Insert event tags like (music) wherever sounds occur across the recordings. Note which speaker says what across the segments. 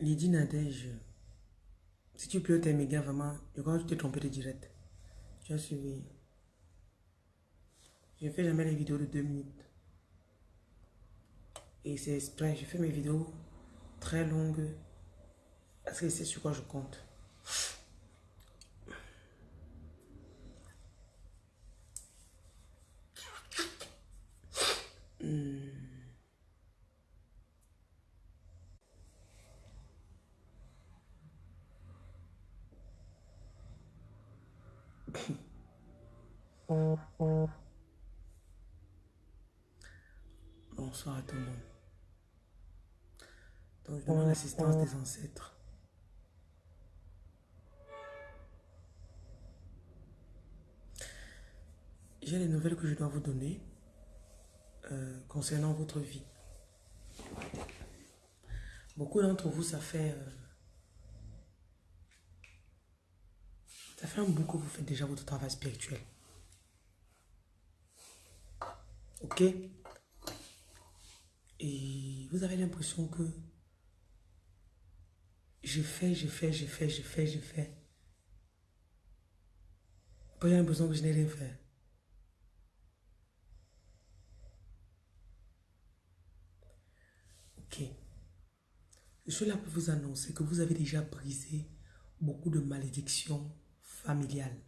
Speaker 1: Lydie Nadège, si tu pleures tes méga, vraiment, je crois que tu t'es trompé de direct. Tu as suivi. Je ne fais jamais les vidéos de deux minutes. Et c'est exprès, je fais mes vidéos très longues. Parce que c'est sur quoi je compte. Hmm. Bonsoir à tout le monde. Donc, je demande l'assistance des ancêtres. J'ai des nouvelles que je dois vous donner euh, concernant votre vie. Beaucoup d'entre vous, ça fait... euh, ça fait un bout que vous faites déjà votre travail spirituel. Ok? Et vous avez l'impression que je fais, je fais, je fais, je fais, je fais. Après, j'ai l'impression que je n'ai rien fait. Ok. Je suis là pour vous annoncer que vous avez déjà brisé beaucoup de malédictions familiales.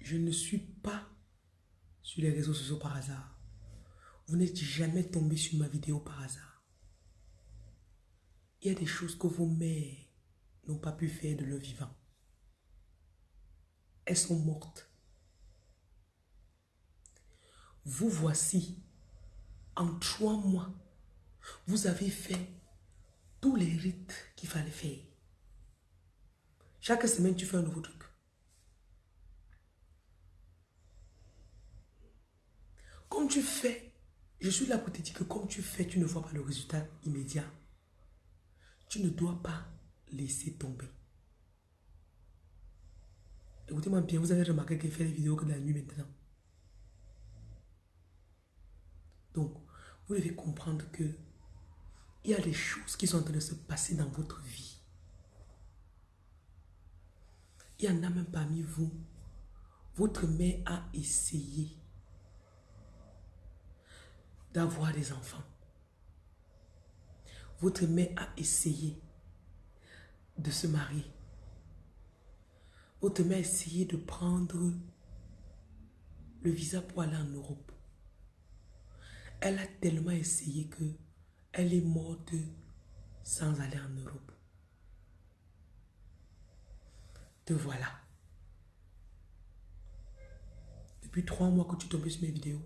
Speaker 1: Je ne suis pas sur les réseaux sociaux par hasard. Vous n'êtes jamais tombé sur ma vidéo par hasard. Il y a des choses que vos mères n'ont pas pu faire de leur vivant. Elles sont mortes. Vous voici, en trois mois, vous avez fait tous les rites qu'il fallait faire. Chaque semaine, tu fais un nouveau truc. Comme tu fais, je suis là pour te dire que comme tu fais, tu ne vois pas le résultat immédiat. Tu ne dois pas laisser tomber. Écoutez-moi bien, vous avez remarqué qu'il fait des vidéos que de la nuit maintenant. Donc, vous devez comprendre que il y a des choses qui sont en train de se passer dans votre vie. Il y en a même parmi vous. Votre mère a essayé d'avoir des enfants. Votre mère a essayé de se marier. Votre mère a essayé de prendre le visa pour aller en Europe. Elle a tellement essayé que elle est morte sans aller en Europe. Te voilà. Depuis trois mois que tu tombes sur mes vidéos,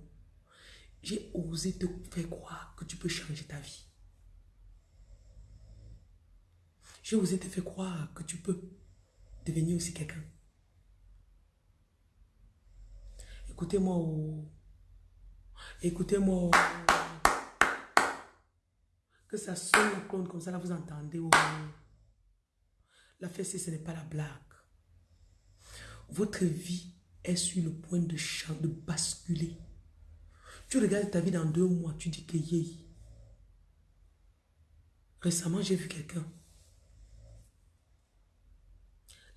Speaker 1: j'ai osé te faire croire que tu peux changer ta vie. J'ai osé te faire croire que tu peux devenir aussi quelqu'un. Écoutez-moi. Oh. Écoutez-moi. Que ça sonne comme ça, là, vous entendez. Oh. La fessée, ce n'est pas la blague. Votre vie est sur le point de, de basculer. Tu regardes ta vie dans deux mois, tu dis que yé. Récemment, j'ai vu quelqu'un.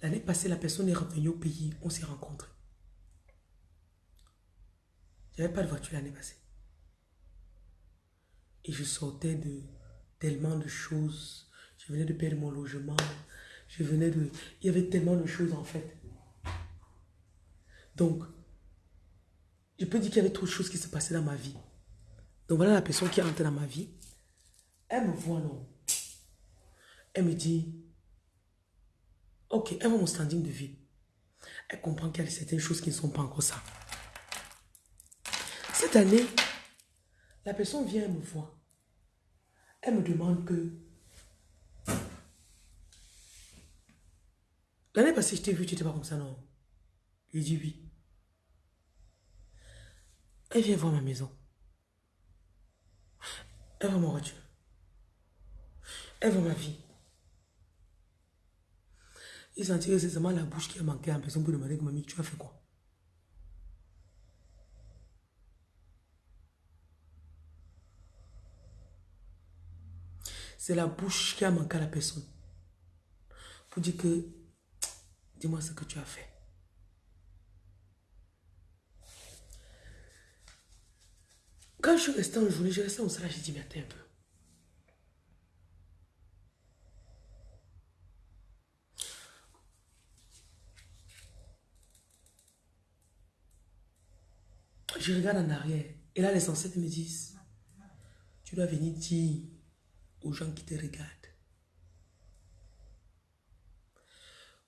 Speaker 1: L'année passée, la personne est revenue au pays. On s'est rencontrés. J'avais pas de voiture l'année passée. Et je sortais de tellement de choses. Je venais de perdre mon logement. Je venais de... Il y avait tellement de choses en fait. Donc, je peux dire qu'il y avait trop de choses qui se passaient dans ma vie. Donc voilà la personne qui est entrée dans ma vie. Elle me voit, non. Elle me dit, ok, elle voit mon standing de vie. Elle comprend qu'il y a certaines choses qui ne sont pas encore ça. Cette année, la personne vient me voir. Elle me demande que... L'année passée, je t'ai vu, tu n'étais pas comme ça, non? Je dis oui. Elle vient voir ma maison. Elle voit mon voiture. Elle voit ma vie. Il sentit que c'est seulement la bouche qui a manqué à la personne pour demander que mamie, tu as fait quoi? C'est la bouche qui a manqué à la personne. Pour dire que, (tsk) dis-moi ce que tu as fait. Quand je suis resté en journée, je restais au salon, j'ai dit, mais attends un peu. Je regarde en arrière. Et là, les ancêtres me disent, tu dois venir dire aux gens qui te regardent.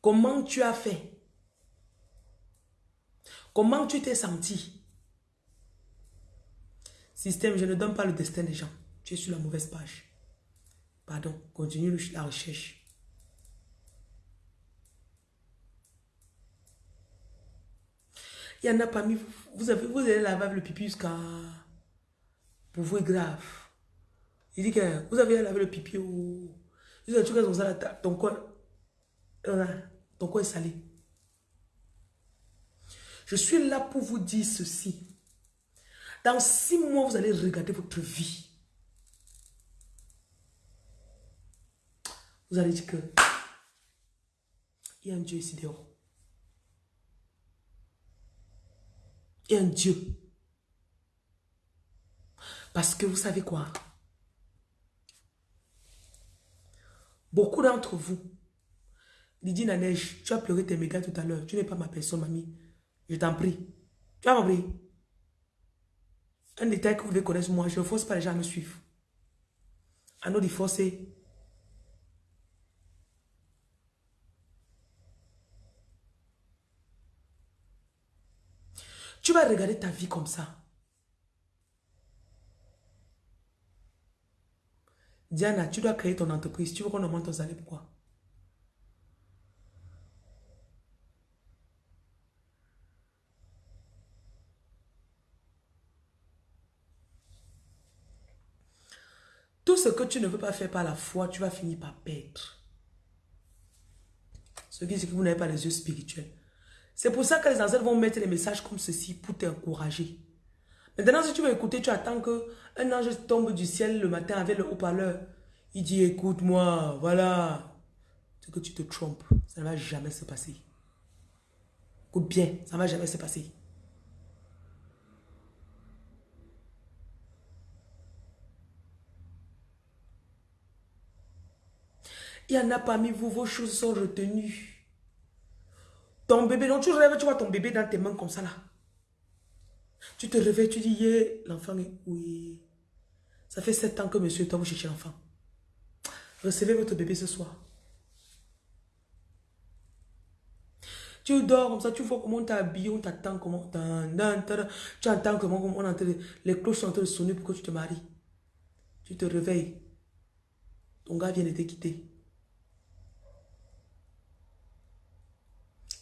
Speaker 1: Comment tu as fait? Comment tu t'es senti? Système, je ne donne pas le destin des gens. Tu es sur la mauvaise page. Pardon, continue la recherche. Il y en a parmi vous, vous, avez, vous allez laver le pipi jusqu'à... Pour vous grave. Il dit que vous avez lavé le pipi ou... Ton corps, ton corps est salé? Je suis là pour vous dire ceci. Dans six mois, vous allez regarder votre vie. Vous allez dire que il y a un Dieu ici dehors. Il y a un Dieu. Parce que vous savez quoi? Beaucoup d'entre vous, Lydie Naneige, tu as pleuré tes mégas tout à l'heure. Tu n'es pas ma personne, mamie. Je t'en prie. Tu as compris? Un détail que vous devez connaître, moi, je ne force pas les gens à me suivre. À nous de forcer. Tu vas regarder ta vie comme ça. Diana, tu dois créer ton entreprise. Tu veux qu'on augmente ton salaire, pourquoi? Tout ce que tu ne veux pas faire par la foi, tu vas finir par perdre. Ce qui c'est que vous n'avez pas les yeux spirituels. C'est pour ça que les ancêtres vont mettre des messages comme ceci pour t'encourager. Maintenant, si tu veux écouter, tu attends que un ange tombe du ciel le matin avec le haut-parleur. Il dit, écoute-moi, voilà. C'est que tu te trompes. Ça ne va jamais se passer. Écoute bien, ça ne va jamais se passer. Il y en a parmi vous, vos choses sont retenues. Ton bébé, donc tu rêves, tu vois ton bébé dans tes mains comme ça là. Tu te réveilles, tu dis, l'enfant est... Oui. Ça fait sept ans que monsieur, toi, vous cherchez l'enfant. Recevez votre bébé ce soir. Tu dors comme ça, tu vois comment on t'a habillé, on t'attend, comment... Tu entends comment on entend, les cloches sont en train de sonner pour que tu te maries. Tu te réveilles. Ton gars vient de te quitter.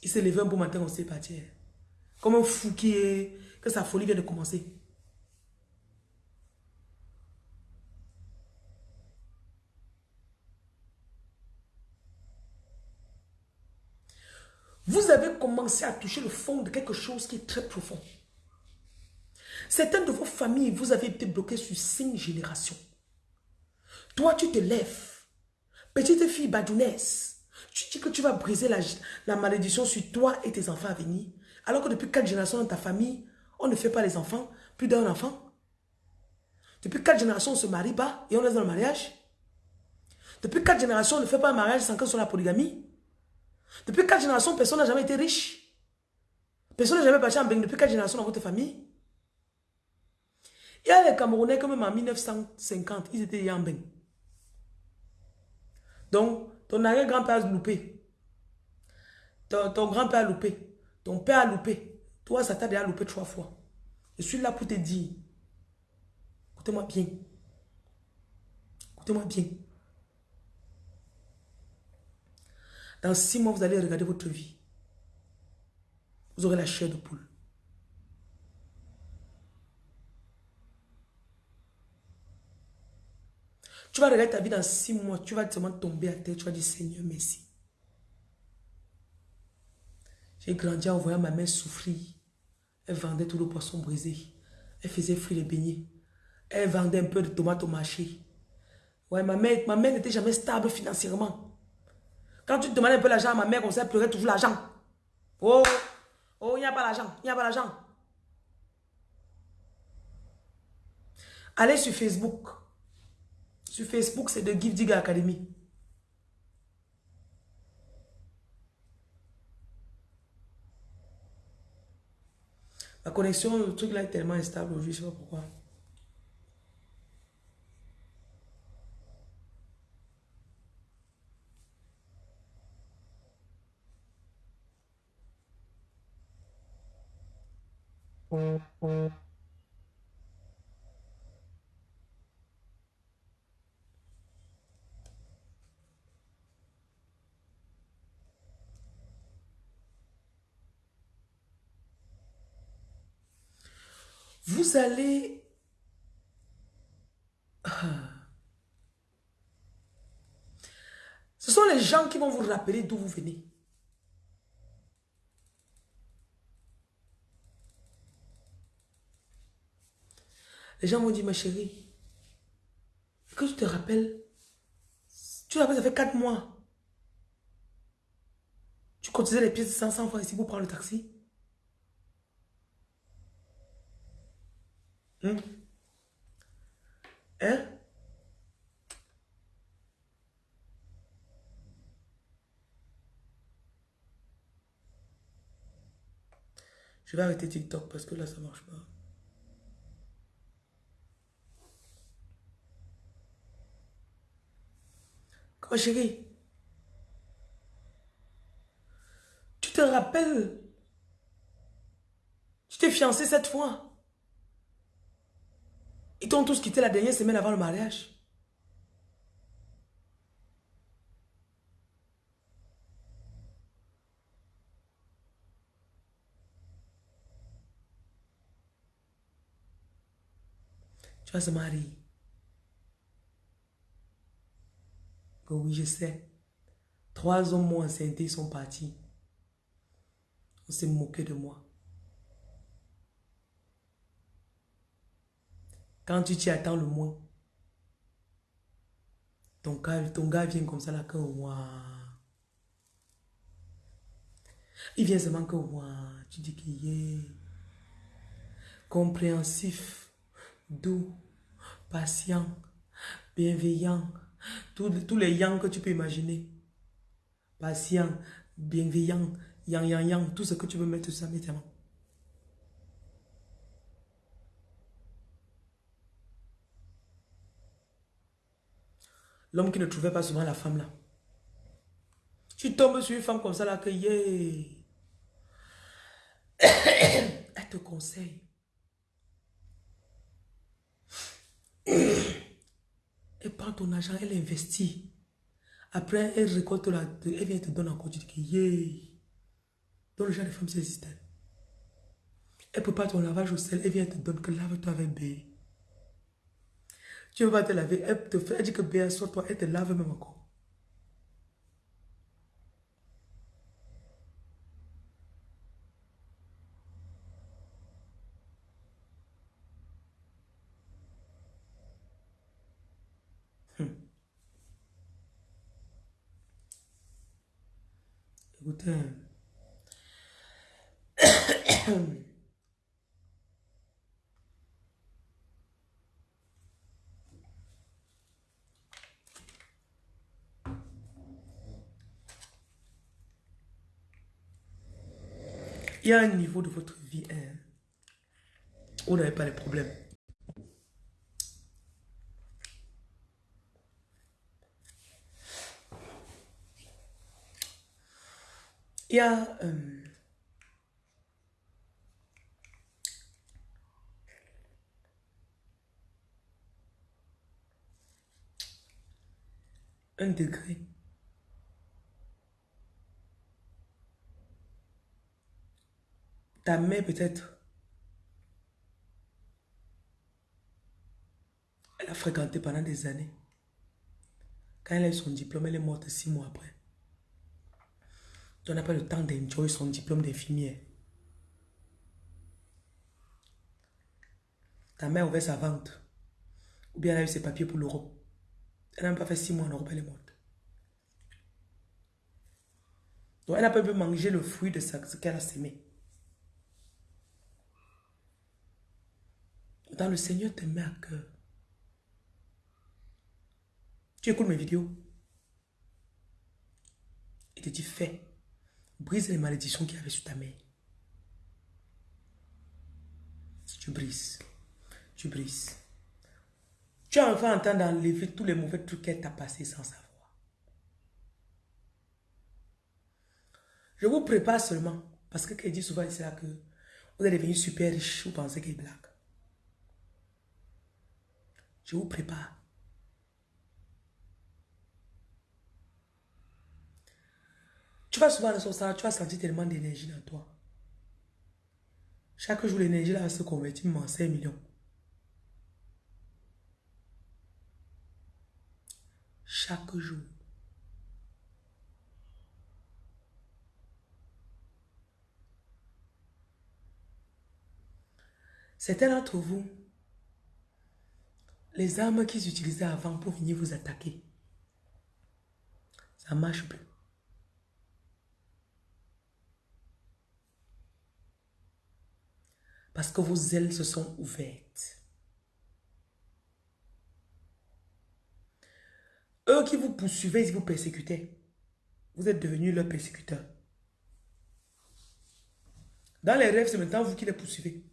Speaker 1: Il s'est levé un bon matin, on s'est parti. Comme un fou qui est... Que sa folie vient de commencer. Vous avez commencé à toucher le fond de quelque chose qui est très profond. Certaines de vos familles, vous avez été bloqués sur cinq générations. Toi, tu te lèves. Petite fille badounesse. Tu dis que tu vas briser la, la malédiction sur toi et tes enfants à venir. Alors que depuis quatre générations dans ta famille, on ne fait pas les enfants. Plus d'un enfant. Depuis quatre générations, on ne se marie pas et on laisse dans le mariage. Depuis quatre générations, on ne fait pas un mariage sans que soit la polygamie. Depuis quatre générations, personne n'a jamais été riche. Personne n'a jamais parti en bain depuis quatre générations dans votre famille. Il y a les Camerounais que même en 1950, ils étaient en bain. Donc, ton arrière-grand-père a loupé. Ton, ton grand-père a loupé. Ton père a loupé. Toi, ça t'a déjà loupé trois fois. Je suis là pour te dire. Écoutez-moi bien. Écoutez-moi bien. Dans six mois, vous allez regarder votre vie. Vous aurez la chair de poule. Tu vas regarder ta vie dans six mois, tu vas seulement tomber à terre, tu vas dire Seigneur, merci. J'ai grandi en voyant ma mère souffrir. Elle vendait tout le poisson brisé. Elle faisait frire les beignets. Elle vendait un peu de tomates au marché. Ouais, ma mère, ma mère n'était jamais stable financièrement. Quand tu te demandes un peu l'argent à ma mère, on sait pleurer toujours l'argent. Oh, oh, il n'y a pas l'argent, il n'y a pas l'argent. Allez sur Facebook. Sur Facebook, c'est de Give Digger Academy. La connexion, le truc là est tellement instable je ne sais pas pourquoi. Vous allez... Ce sont les gens qui vont vous rappeler d'où vous venez. Les gens vont dire, ma chérie, que tu te rappelles, tu te rappelles, ça fait quatre mois. Tu cotisais les pièces de 500 francs ici pour prendre le taxi. Hein? Hein? Je vais arrêter TikTok parce que là, ça marche pas. Comment chérie? Tu te rappelles? Tu t'es fiancé cette fois? Ils t'ont tous quitté la dernière semaine avant le mariage. Tu vas se marier. oui, je sais. Trois hommes m'ont enceinté, ils sont partis. On s'est moqué de moi. Quand tu t'y attends le moins, ton gars, ton gars vient comme ça là que moi. Il vient seulement que moi. Tu dis qu'il est compréhensif, doux, patient, bienveillant. Tous, les yang que tu peux imaginer. Patient, bienveillant, yang yang yang, tout ce que tu veux mettre ça, maintenant. L'homme qui ne trouvait pas souvent la femme là. Tu tombes sur une femme comme ça là que yeah. (coughs) Elle te conseille. (coughs) Elle prend ton argent, elle investit. Après, elle récolte la... Elle vient te donner encore. Tu dis que, yeah. Le genre de femme, c'est. Elle prépare ton lavage au sel. Elle vient te donner que lave-toi avec B. Tu ne veux pas te laver. Elle te fait, elle dit que B, sur toi. Elle te lave même encore. Écoutez. Il y a un niveau de votre vie hein, où vous n'avez pas de problèmes. Il y a... euh, un degré. Ta mère peut-être, elle a fréquenté pendant des années. Quand elle a eu son diplôme, elle est morte six mois après. Tu n'as pas le temps d'enjoy son diplôme d'infirmière. Ta mère a ouvert sa vente. Ou bien elle a eu ses papiers pour l'Europe. Elle n'a même pas fait six mois en Europe, elle est morte. Donc elle n'a pas pu manger le fruit de ce qu'elle a sémé. Dans le Seigneur te met à cœur. Tu écoutes mes vidéos. Il te dit fais. Brise les malédictions qu'il y avait sur ta mère. Tu brises. Tu brises. Tu as enfin en train d'enlever tous les mauvais trucs qu'elle t'a passé sans savoir. Je vous prépare seulement. Parce que qu'elle dit souvent c'est là que vous allez devenir super riche. Vous pensez qu'elle blague. Je vous prépare. Tu vas souvent dans son salon, tu vas sentir tellement d'énergie dans toi. Chaque jour, l'énergie là va se convertir en 5 millions. Chaque jour. Certains d'entre vous, les armes qu'ils utilisaient avant pour venir vous attaquer, ça ne marche plus. Parce que vos ailes se sont ouvertes. Eux qui vous poursuivaient, ils vous persécutaient. Vous êtes devenus leurs persécuteurs. Dans les rêves, c'est maintenant vous qui les poursuivez.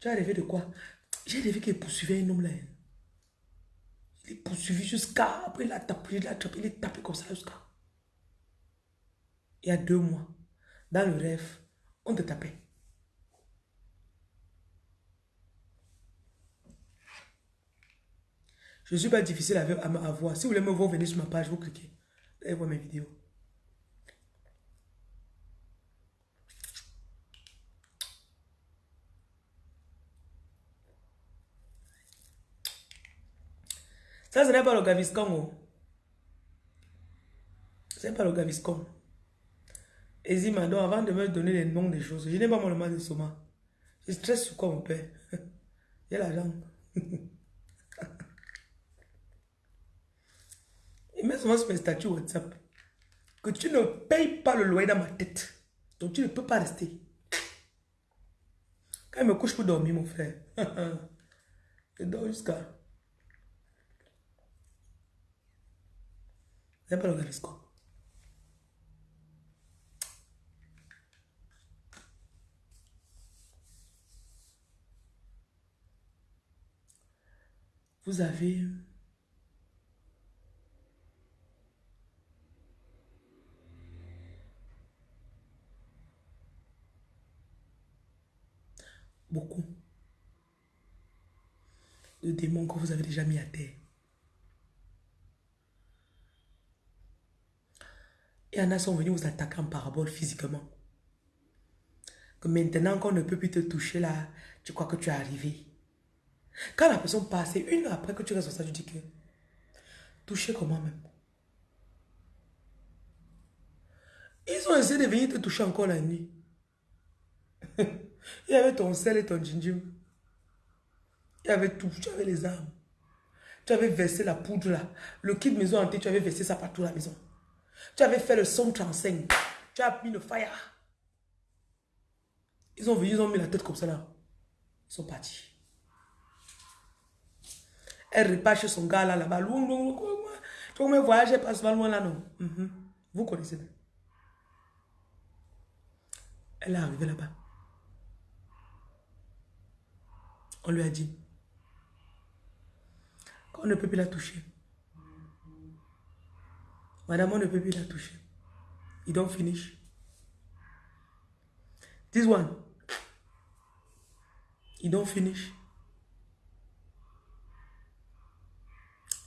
Speaker 1: Tu as rêvé de quoi? J'ai rêvé qu'il poursuivait un homme là. Il est poursuivi jusqu'à... Après, il a tapé, il a tapé, il est tapé comme ça jusqu'à... Il y a deux mois, dans le rêve, on te tapait. Je ne suis pas difficile à, à, voir. Si vous voulez me voir, venez sur ma page, vous cliquez. Allez voir mes vidéos. Ça, ce n'est pas le Gaviscon. Oh. Ce n'est pas le Gaviscon. Ezima, donc avant de me donner les noms des choses, je n'ai pas mon mal de soma. Je stresse sur quoi, mon père (laughs) a l'argent. (laughs) Il met souvent sur mes statuts WhatsApp que tu ne payes pas le loyer dans ma tête. Donc tu ne peux pas rester. Quand il me couche pour dormir, mon frère, (laughs) je dors jusqu'à. Pas le Gaviscon. Vous avez beaucoup de démons que vous avez déjà mis à terre. Il y en a sont venus vous attaquer en parabole physiquement. Que maintenant qu'on ne peut plus te toucher là, tu crois que tu es arrivé. Quand la personne passe, une heure après que tu restes ça, tu dis que toucher comment même? Ils ont essayé de venir te toucher encore la nuit. (laughs) Il y avait ton sel et ton gingembre. Il y avait tout. Tu avais les armes. Tu avais versé la poudre là. Le kit maison hanté, tu avais versé ça partout la maison. Tu avais fait le son 35. Tu as mis le fire. Ils ont venu, ils ont mis la tête comme ça là. Ils sont partis. Elle repart chez son gars là, là-bas. Tu vois, voyager pas souvent loin là, non? Mhm. Vous connaissez. Elle est arrivée là-bas. On lui a dit, qu'on ne peut plus la toucher. Madame, on ne peut plus la toucher. You don't finish. This one. You don't finish.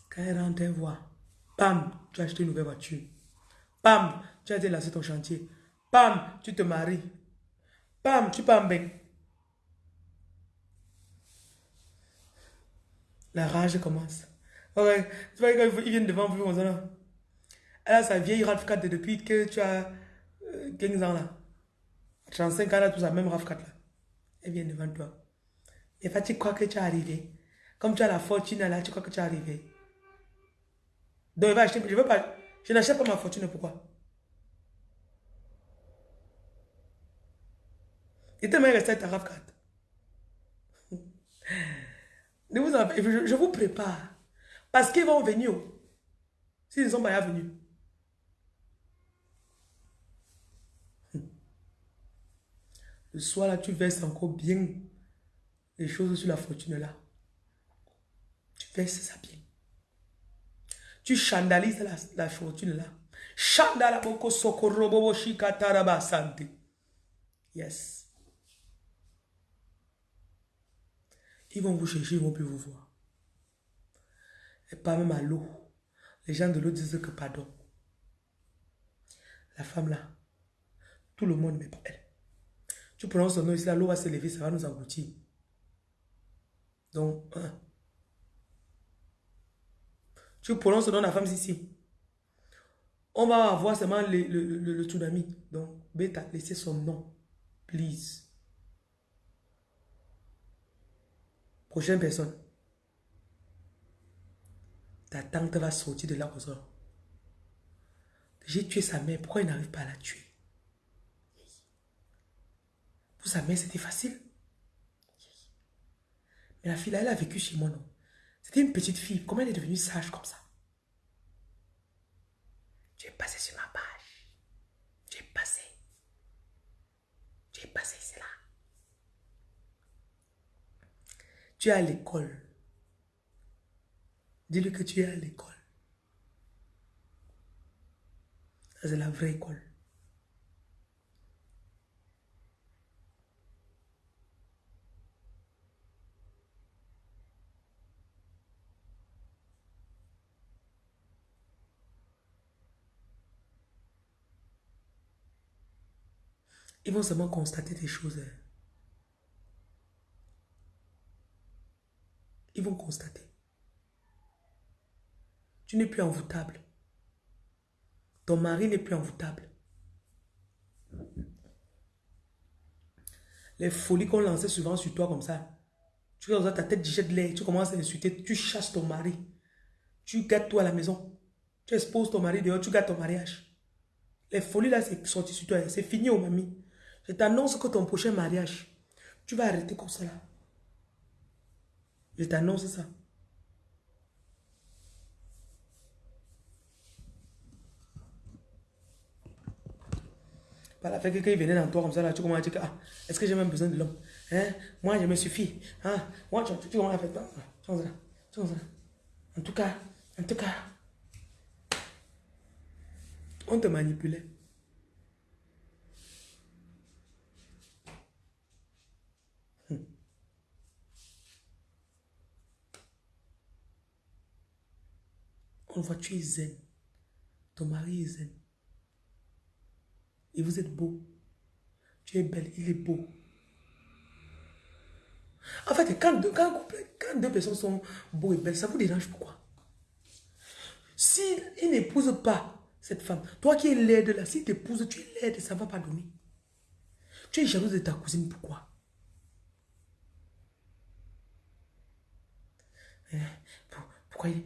Speaker 1: Quand elle rentre, elle voit. Pam, tu as acheté une nouvelle voiture. Pam, tu as délaissé ton chantier. Pam, tu te maries. Pam, tu pars La rage commence. Ouais, tu vois, quand ils viennent devant vous, là. Elle a sa vieille RAV4 depuis que tu as 15 euh, ans là. 35 ans, a tout sa même RAV4 là. Elle vient devant toi. Et fait, tu crois que tu es arrivé? Comme tu as la fortune là, tu crois que tu es arrivé? Donc, il va acheter. Je veux pas. Je n'achète pas ma fortune. Pourquoi? Il était même resté à ta RAV4. vous je, vous prépare. Parce qu'ils vont venir. S'ils ne sont pas venus. Le soir là, tu verses encore bien les choses sur la fortune là. Tu verses ça bien. Tu chandalises la, la fortune là. Chandala boko sokorobo shikataraba santé. Yes. Ils vont vous chercher, ils vont plus vous voir. Et pas même à l'eau. Les gens de l'eau disent que pardon. La femme là, tout le monde, mais pas elle. Tu prononces son nom ici, l'eau va se lever, ça va nous engloutir. Donc. Tu prononces le nom de la femme ici. On va avoir seulement le, le, le, tsunami. Donc, Beta, laissez son nom. Please. Prochaine personne. Ta tante va sortir de là ça. J'ai tué sa mère. Pourquoi il n'arrive pas à la tuer? Pour sa mère, c'était facile. Mais la fille là, elle a vécu chez moi, non? C'était une petite fille. Comment elle est devenue sage comme ça? J'ai passé sur ma page. J'ai passé. J'ai passé cela. Tu es à l'école. Dis-lui que tu es à l'école. C'est la vraie école. Ils vont seulement constater des choses. Hein. Ils vont constater. Tu n'es plus envoûtable. Ton mari n'est plus envoûtable. Les folies qu'on lançait souvent sur toi comme ça. Tu regardes ta tête jette l'air, tu commences à insulter, tu chasses ton mari. Tu gâtes toi à la maison. Tu exposes ton mari dehors, tu gâtes ton mariage. Les folies là, c'est sorti sur toi. C'est fini, oh mamie. Je t'annonce que ton prochain mariage, tu vas arrêter comme ça là. Je t'annonce ça. Par la fait que quand il venait dans toi comme ça, là, tu commences à dire ah, est-ce que j'ai même besoin de l'homme? Hein? Moi, je me suffis. Hein? Moi, tu, tu commences à faire là. En tout cas, en tout cas, on te manipulait. Hmm. Voit, tu es zen. Ton mari est zen. Et vous êtes beau. Tu es belle, il est beau. En fait, quand deux, quand deux personnes sont beaux et belles, ça vous dérange pourquoi? S'il il n'épouse pas cette femme, toi qui es laide là, s'il t'épouse, tu es laide, ça ne va pas donner. Tu es jalouse de ta cousine, pourquoi? Hein? pourquoi, il,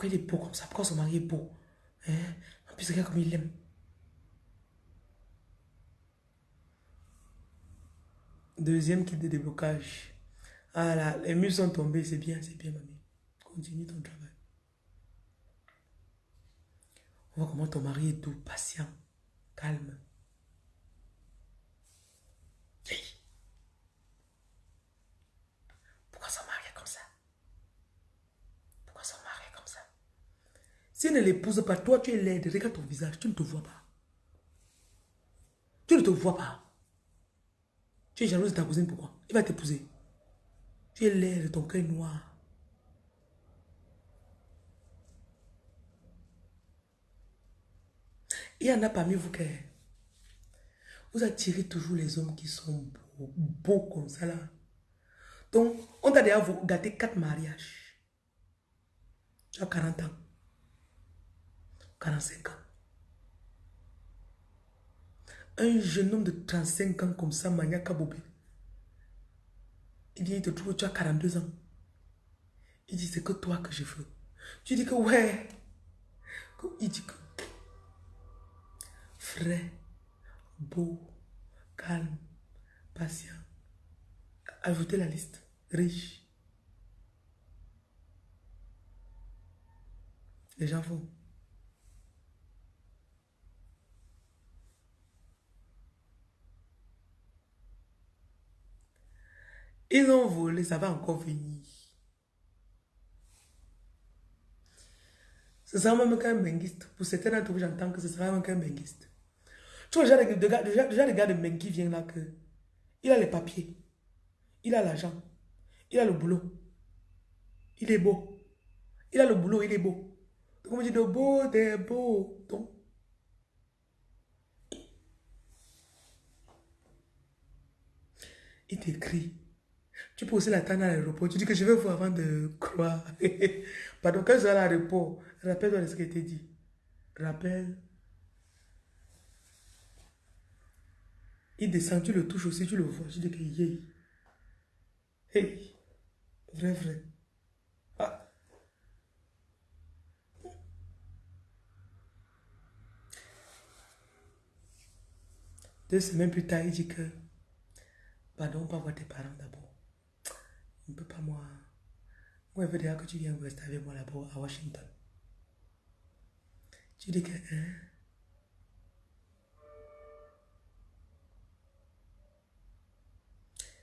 Speaker 1: pourquoi, il est beau comme ça? Pourquoi son mari est beau? Hein? En plus, regarde comme il l'aime. Deuxième kit de déblocage. Ah là, les murs sont tombés, c'est bien, c'est bien, mamie. Continue ton travail. On voit comment ton mari est doux, patient, calme. Pourquoi son mari est comme ça Pourquoi son mari est comme ça S'il ne l'épouse pas, toi tu es laide, regarde ton visage, tu ne te vois pas. Tu ne te vois pas. Tu es jalouse de ta cousine, pourquoi? Il va t'épouser. Tu es laide, ton cœur noir. Il y en a parmi vous qui... Vous attirez toujours les hommes qui sont beaux, beaux comme ça là. Donc, on t'a déjà gâté quatre mariages. Tu as 40 ans. 45 ans. Un jeune homme de 35 ans comme ça, Mania Kabobé. Il vient, il te trouve, tu as 42 ans. Il dit, c'est que toi que je veux. Tu dis que ouais. Il dit que frais, beau, calme, patient. Ajoutez la liste. Riche. Les gens font. Ils ont volé, ça va encore venir. Ce sera même qu'un benguiste. Pour certains d'entre vous, j'entends que ce sera même qu'un benguiste. Tu vois, déjà, déjà, déjà, le gars de Mengi vient là que il a les papiers, il a l'argent, il a le boulot, il est beau. Il a le boulot, il est beau. Donc on dit de beau, t'es beau. Donc, il t'écrit. Tu peux aussi l'attendre à l'aéroport. Tu dis que je vais voir avant de croire. (laughs) Pardon, quand je suis à l'aéroport, rappelle-toi de ce qui était dit. Rappelle. Il descend, tu le touches aussi, tu le vois. Je dis que yé. Hey. Vrai, vrai. Ah. Deux semaines plus tard, il dit que, pardon, pas voir tes parents d'abord. Ne peut pas, moi. Moi, il veut dire que tu viens rester avec moi là-bas à Washington. Tu dis que, hein?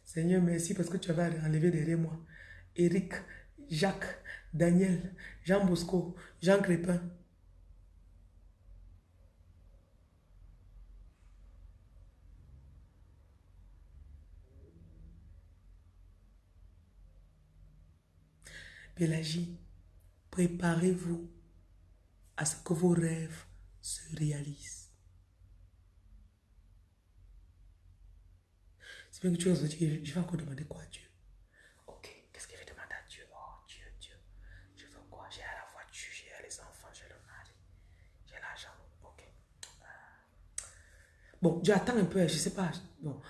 Speaker 1: Seigneur, merci parce que tu avais enlevé derrière moi. Eric, Jacques, Daniel, Jean Bosco, Jean Crépin. Pélagie, préparez-vous à ce que vos rêves se réalisent. C'est bien que tu vas dire, je vais encore demander quoi à Dieu? Ok, qu'est-ce qu'il va demander à Dieu? Oh Dieu, Dieu, je veux quoi? J'ai la voiture, j'ai les enfants, j'ai le mari, j'ai l'argent. Ok. Bon, Dieu, attends un peu, je ne sais pas. Bon,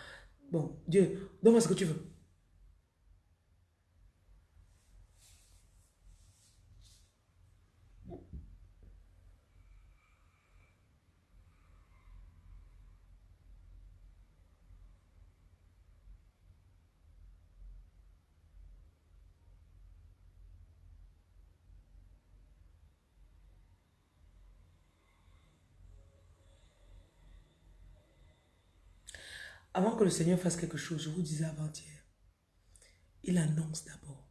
Speaker 1: bon Dieu, donne-moi ce que tu veux. Avant que le Seigneur fasse quelque chose, je vous disais avant-hier, il annonce d'abord.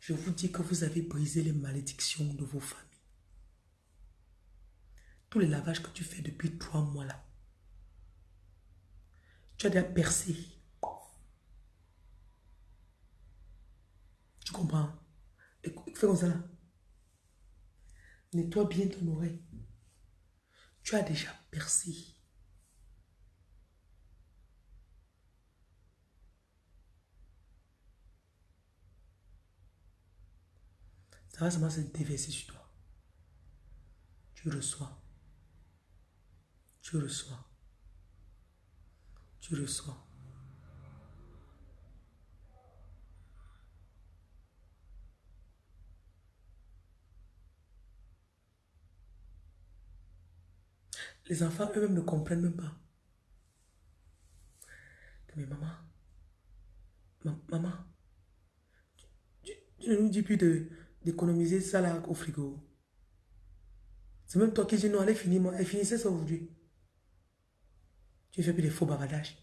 Speaker 1: Je vous dis que vous avez brisé les malédictions de vos familles. Tous les lavages que tu fais depuis trois mois là, tu as déjà percé. Tu comprends? Fais comme ça là. Nettoie bien ton oreille. Tu as déjà percé. Ça va seulement se déverser sur toi. Tu reçois. Tu reçois. Tu reçois. Les enfants eux-mêmes ne comprennent même pas. Mais maman, maman, tu, ne nous dis plus d'économiser ça là au frigo. C'est même toi qui dis non, allez finir, elle finissait ça aujourd'hui. Tu fais plus des faux bavardages.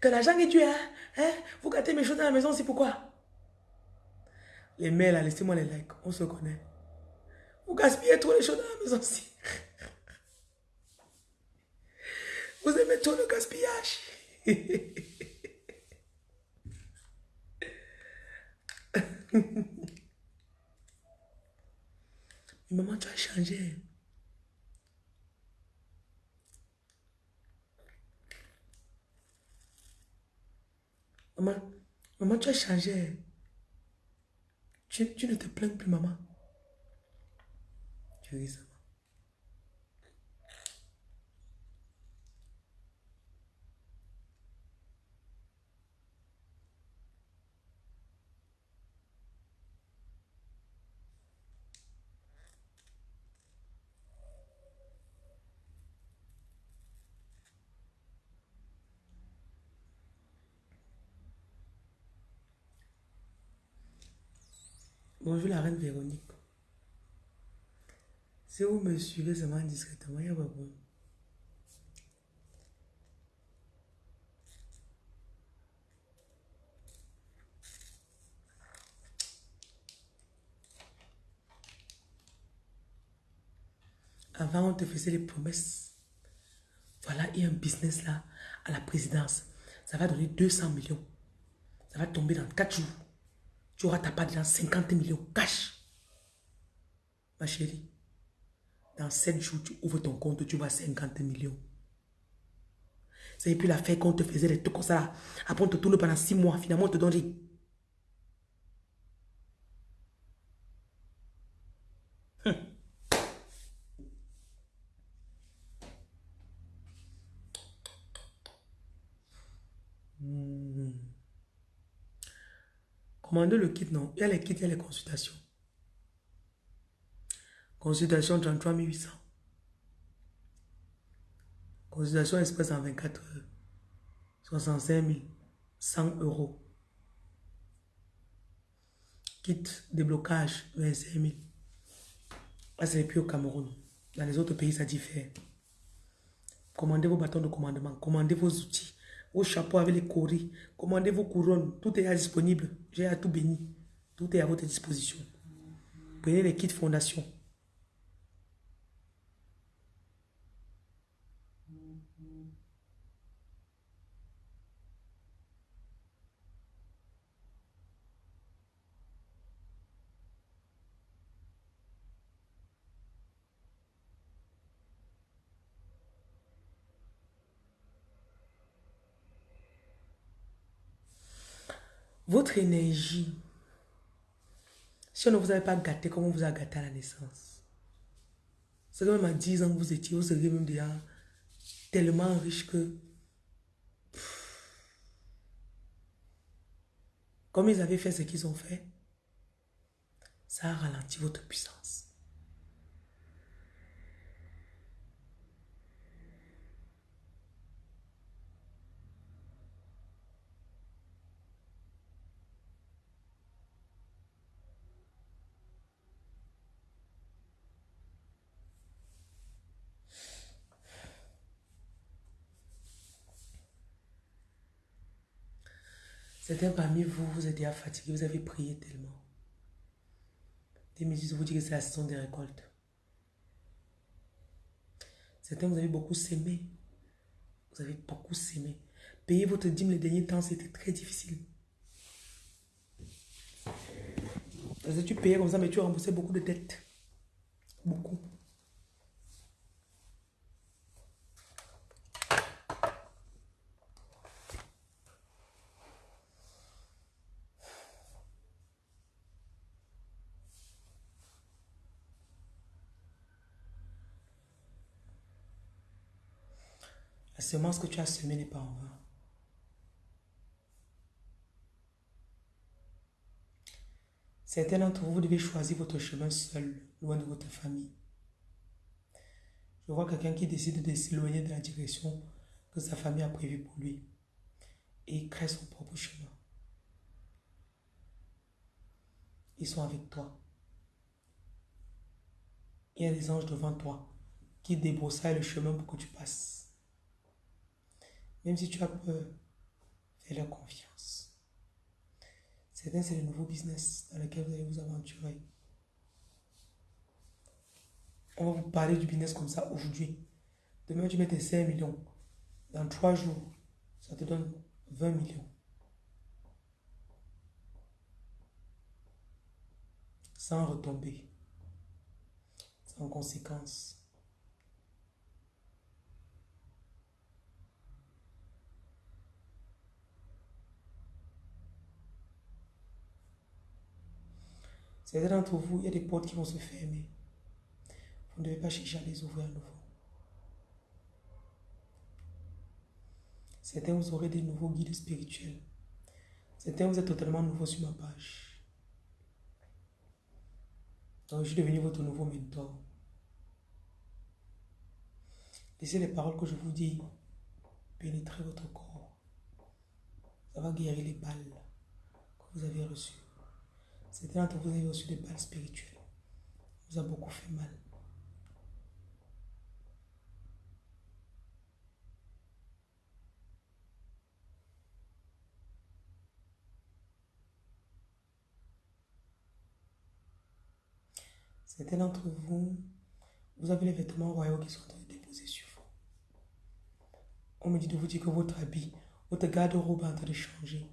Speaker 1: Que l'argent est tué, hein? Vous gâtez mes choses dans la maison, c'est pourquoi? Les mails laissez-moi les likes, on se connaît. Vous gaspillez trop les choses dans la maison aussi. Vous aimez le gaspillage. (laughs) maman, tu as changé. Maman, maman, tu as changé. Tu, tu ne te plains plus, maman. Tu ris ça. Bonjour la reine Véronique. Si vous me suivez seulement discrètement, il n'y a pas problème. Avant, on te faisait les promesses. Voilà, il y a un business là, à la présidence. Ça va donner 200 millions. Ça va tomber dans 4 jours tu auras ta part dans 50 millions cash. Ma chérie, dans 7 jours, tu ouvres ton compte, tu vois 50 millions. C'est plus l'affaire qu'on te faisait des trucs comme ça. Après, on te tourne pendant 6 mois. Finalement, on te donne Commandez le kit, non. Il y a les kits, il y a les consultations. Consultation 33 800. Consultation express en 24 heures. 65 000. 100 euros. Kit déblocage 25 000. Là, c'est plus au Cameroun. Dans les autres pays, ça diffère. Commandez vos bâtons de commandement. Commandez vos outils vos chapeaux avec les coris, commandez vos couronnes, tout est disponible. J'ai à tout béni. Tout est à votre disposition. Prenez les kits fondation. Votre énergie, si on ne vous avait pas gâté comme on vous a gâté à la naissance, c'est même à 10 ans que vous étiez, vous seriez même déjà tellement riche que... Comme ils avaient fait ce qu'ils ont fait, ça a ralenti votre puissance. Certains parmi vous, vous êtes déjà fatigués, vous avez prié tellement. Des mesures vous disent que c'est la saison des récoltes. Certains, vous avez beaucoup sémé. Vous avez beaucoup sémé. Payer votre dîme les derniers temps, c'était très difficile. tu payais comme ça, mais tu remboursais beaucoup de dettes. Beaucoup. Semence que tu as semée n'est pas en vain. Certains d'entre vous, vous devez choisir votre chemin seul, loin de votre famille. Je vois quelqu'un qui décide de s'éloigner de la direction que sa famille a prévue pour lui et crée son propre chemin. Ils sont avec toi. Il y a des anges devant toi qui débroussaillent le chemin pour que tu passes. Même si tu as peur, fais-leur confiance. Certains, c'est le nouveau business dans lequel vous allez vous aventurer. On va vous parler du business comme ça aujourd'hui. Demain, tu mets tes 5 millions. Dans 3 jours, ça te donne 20 millions. Sans retomber. Sans conséquence. Certains d'entre vous, il y a des portes qui vont se fermer. Vous ne devez pas chercher à les ouvrir à nouveau. Certains, vous aurez des nouveaux guides spirituels. Certains, vous êtes totalement nouveau sur ma page. Donc, je suis devenu votre nouveau mentor. Laissez les paroles que je vous dis pénétrer votre corps. Ça va guérir les balles que vous avez reçues. Certains d'entre vous avez reçu des balles spirituelles. vous a beaucoup fait mal. Certains d'entre vous, vous avez les vêtements royaux qui sont en train de déposer sur vous. On me dit de vous dire que votre habit, votre garde-robe est en train de changer.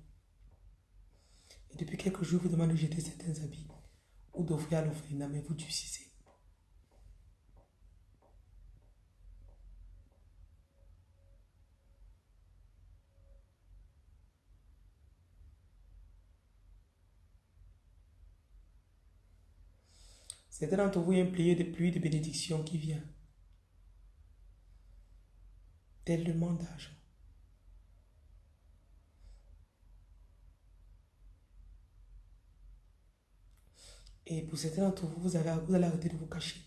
Speaker 1: Depuis quelques jours, vous demandez de jeter certains habits ou d'offrir à l'orphelinat, mais vous durcissez. Certains d'entre vous, il y a un plié de pluie de bénédiction qui vient. Tellement d'argent. Et pour certains d'entre vous, vous, avez, vous allez arrêter de vous cacher.